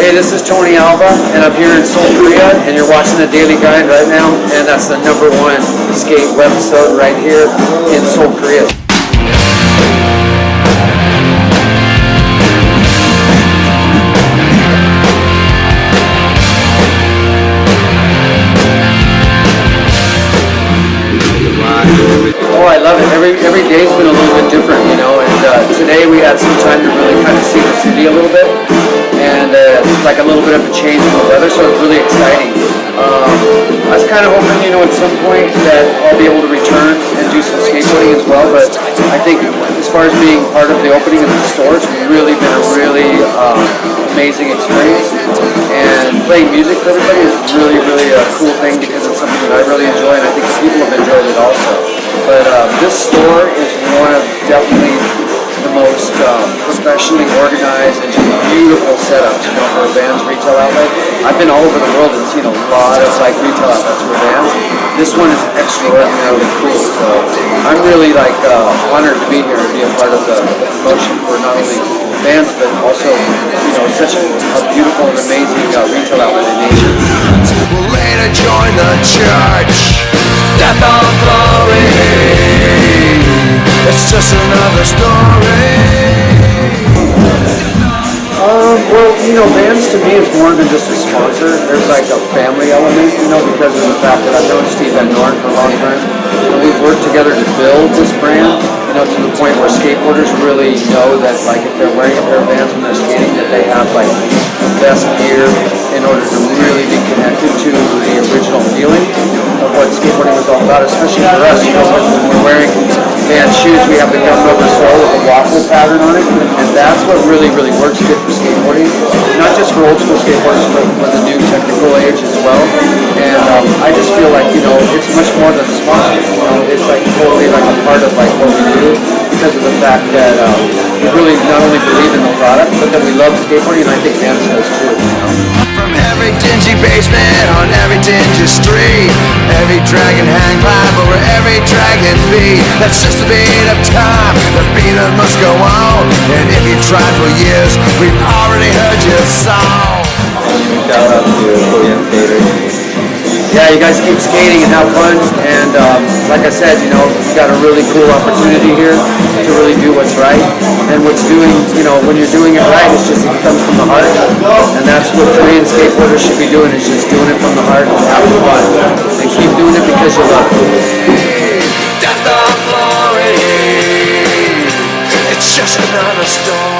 Hey, this is Tony Alva, and I'm here in Seoul, Korea, and you're watching the Daily Grind right now, and that's the number one skate webisode right here in Seoul, Korea. Oh, I love it. Every every day's been a little bit different, you know. And uh, today we had some time to really kind of see the a little bit of a change in the weather, so it's really exciting. Um, I was kind of hoping, you know, at some point that I'll be able to return and do some skateboarding as well. But I think as far as being part of the opening of the store, it's really been a really um, amazing experience. And playing music for everybody is really, really a cool thing because it's something that I really enjoy, and I think people have enjoyed it also. But um, this store is one of definitely the most um, professionally organized and just beautiful setups, you know, for a Vans retail outlet. I've been all over the world and seen a lot of like retail outlets for Vans. This one is extraordinarily cool. So I'm really like uh, honored to be here and be a part of the promotion for not only Vans but also, you know, such a, a beautiful and amazing uh, retail outlet in Asia. will later join the church. Death or glory. It's just another story. Well, you know, Vans to me is more than just a sponsor. There's like a family element, you know, because of the fact that I've known Steve Van Doren for a long time. And we've worked together to build this brand, you know, to the point where skateboarders really know that, like, if they're wearing a pair of Vans when they're skating, that they have, like, the best gear in order to really be connected to the original feeling of what skateboarding was all about, especially for us, you know, when we're wearing Vans shoes, we have the gum rubber sole with a waffle pattern on it, and that's what really, really works good for skateboarding. Not just for old school skateboarders, but for the new technical age as well. And um, I just feel like, you know, it's much more than a sponsor. You know, it's like totally like a part of like what we do because of the fact that um, we really not only believe in the product, but that we love skateboarding, and I think Vans does too. From every dingy basement on every dingy street, every dragon hang live over every dragon beat. That's just the beat of time, must go on. And if you tried for years, we've already heard your song. Shout out to Korean skaters. yeah, you guys keep skating and have fun. And um, like I said, you know, you got a really cool opportunity here to really do what's right. And what's doing, you know, when you're doing it right, it's just it comes from the heart. And that's what Korean skateboarders should be doing. Is just doing it from the heart and having fun. And keep doing it because you love it. Another story.